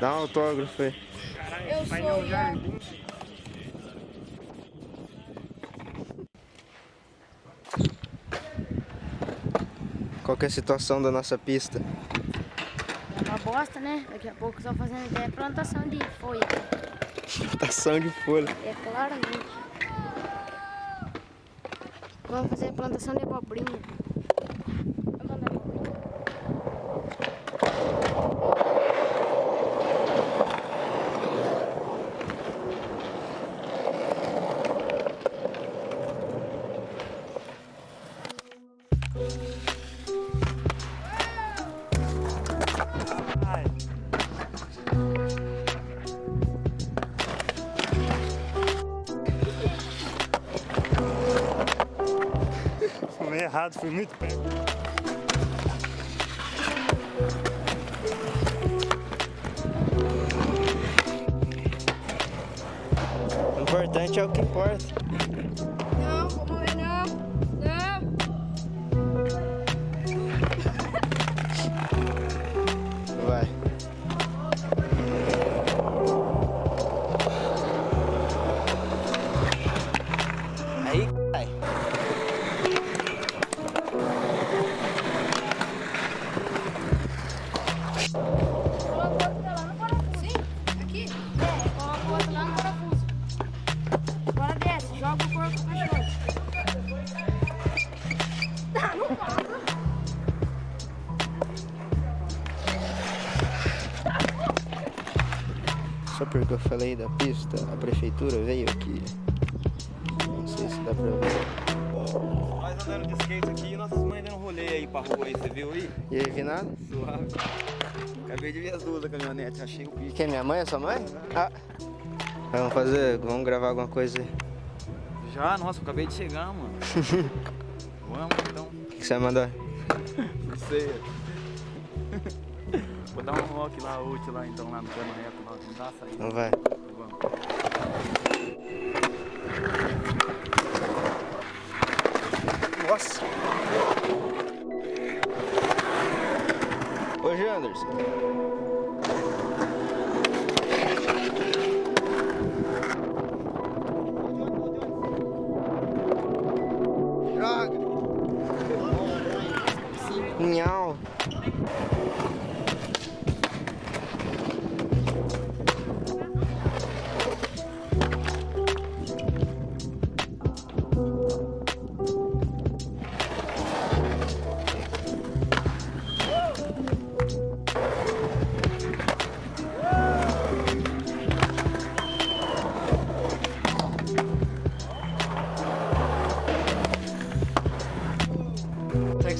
Dá um autógrafo aí. Eu sou o Iago. Qual que é a situação da nossa pista? É uma bosta, né? Daqui a pouco só fazendo ideia plantação de folha. Plantação de folha. É claramente. Vamos fazer plantação de abobrinha. Foi errado, foi muito perto. O importante é o que importa. Porque eu falei da pista, a prefeitura veio aqui. Não sei se dá pra ver. Nós andando de skate aqui e nossas mães dando rolê aí pra rua aí, você viu aí? E aí, vi nada? Suave. Acabei de ver as duas da caminhonete, achei o bicho. Quem é minha mãe? É sua mãe? Ah. Vamos fazer, vamos gravar alguma coisa aí. Já, nossa, acabei de chegar, mano. Vamos então. O que que você vai mandar? Não sei. Vou dar um rock lá, ult lá então, lá no pé no reto, lá, não dá saída. Não vai. Vamos. Nossa! Ô, Janderson.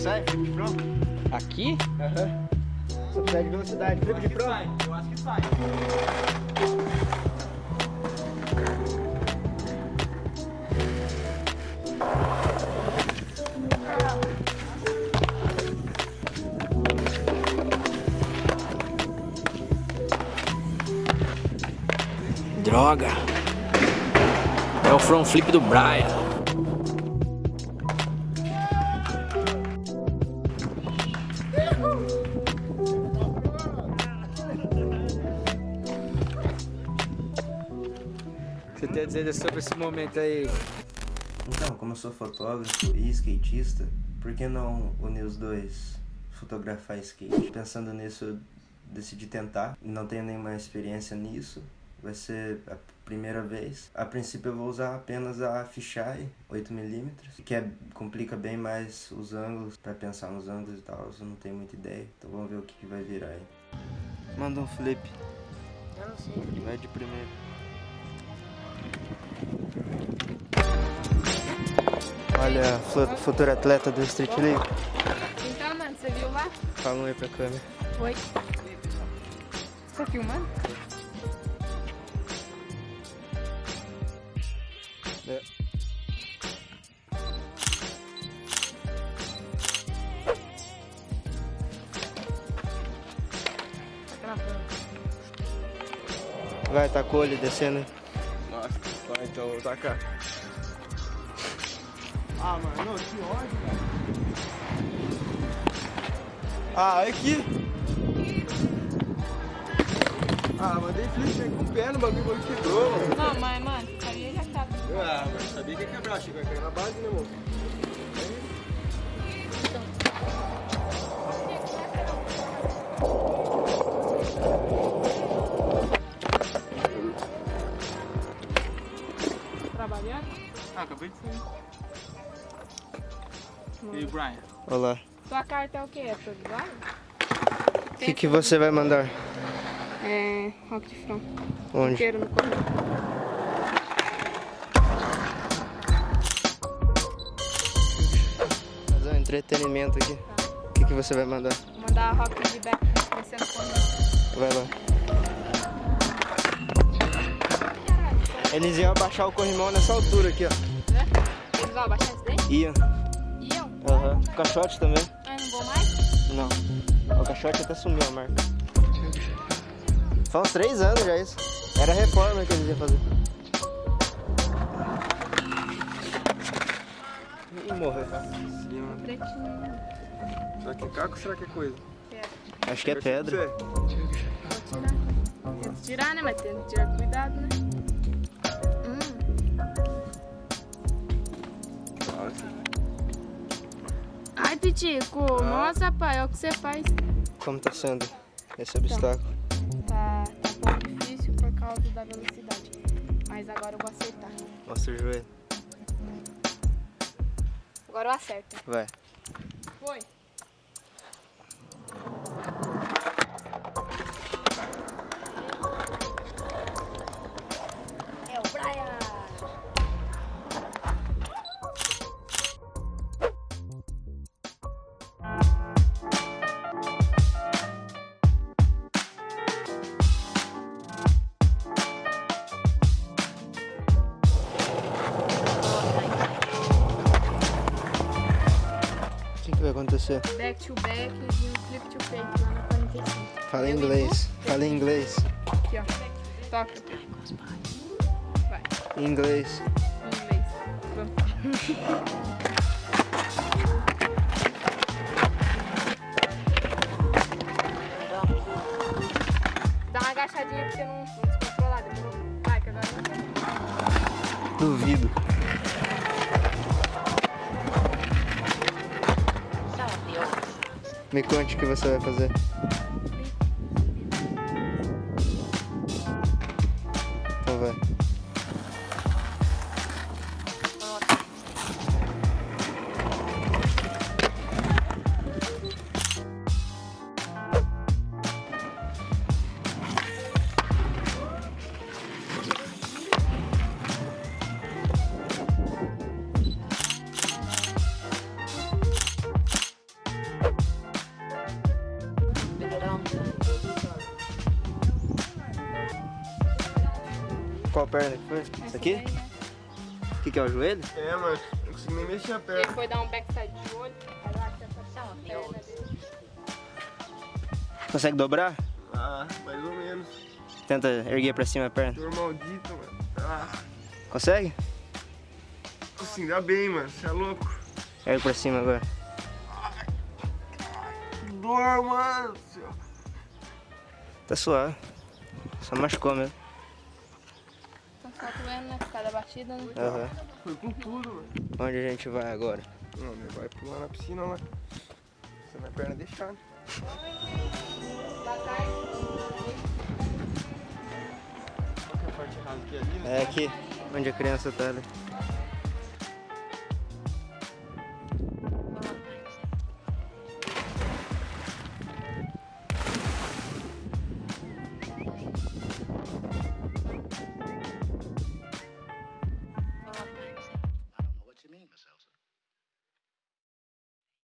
Sai? Flip de Pro? Aqui? Aham. Só precisa de velocidade. Flip de Pro? eu acho que sai. Droga. É o front flip do Brian. Dizer sobre esse momento aí? Então, como eu sou fotógrafo e skatista, por que não unir os dois? Fotografar skate. Pensando nisso, eu decidi tentar. Não tenho nenhuma experiência nisso, vai ser a primeira vez. A princípio eu vou usar apenas a fisheye 8mm, que é, complica bem mais os ângulos, para pensar nos ângulos e tal, eu não tenho muita ideia. Então vamos ver o que, que vai virar aí. Manda um flip. Eu não sei. Vai de primeiro. Olha a fu- futura atleta do Street League. Então, mano, você viu lá? Fala um aí pra câmera. Oi. Tá filmando? É. Tá gravando. Vai, tá com o olho descendo. Então, vou tacar. Ah, mano, que ódio, velho. Ah, olha aqui. Ah, mandei aí com o pé no bagulho, quebrou, mano. Não, mas, mano, sabia já que tava. Ah, mas sabia que ia quebrar, achei que vai cair na base, né, moço? Brian? Olá. Sua carta é o quê? É provisória? O que, que você vai mandar? É. Rock de front. Onde? Inteiro no correio. Fazer um entretenimento aqui. O que, que você vai mandar? Vou mandar rock de back descendo correio. Vai lá. Eles iam abaixar o corrimão nessa altura aqui, ó. Né? Eles vão abaixar isso daí? Iam. Aham. O caixote também? Ah, não vou mais? Não. O caixote até sumiu a marca. Faz uns três anos já isso. Era a reforma que eles iam fazer. Ih, morreu. Pretinho. Será que é caco ou será que é coisa? Acho que é pedra. Vou tirar. Tem que tirar, né? Mas tem que tirar com cuidado, né? Pitico, nossa, pai, olha o que você faz. Como tá sendo esse obstáculo? Tá, tá um pouco difícil por causa da velocidade. Mas agora eu vou acertar. Mostra o joelho. Agora eu acerto. Vai. Foi. Acontecer? Back to back e um flip to fake lá na 45. Fala em inglês. Fala em inglês. Aqui, ó. Toca. Vai. Em inglês. Em inglês. Vamos. Dá uma agachadinha você não não descontrolar. Demorou? Vai, que agora não tem. Duvido. Me conte o que você vai fazer. Então vai. Qual perna que foi? Isso aqui? daí, né? O que, que é o joelho? É, mano, não consigo nem mexer a perna. Ele foi dar um backside de olho. Essa. Consegue dobrar? Ah, mais ou menos. Tenta erguer pra cima a perna. Dor maldita, mano. Ah, Consegue? assim, dá bem, mano. Você é louco. Ergue pra cima agora. Que dor, mano. Tá suave. Só machucou mesmo. Só doendo, né? Cada batida, né? Aham. Foi com tudo, mano. Onde a gente vai agora? Não, meu, vai pular na piscina lá. Se minha perna deixar. né? aqui ali, né? É aqui, onde a criança tá ali.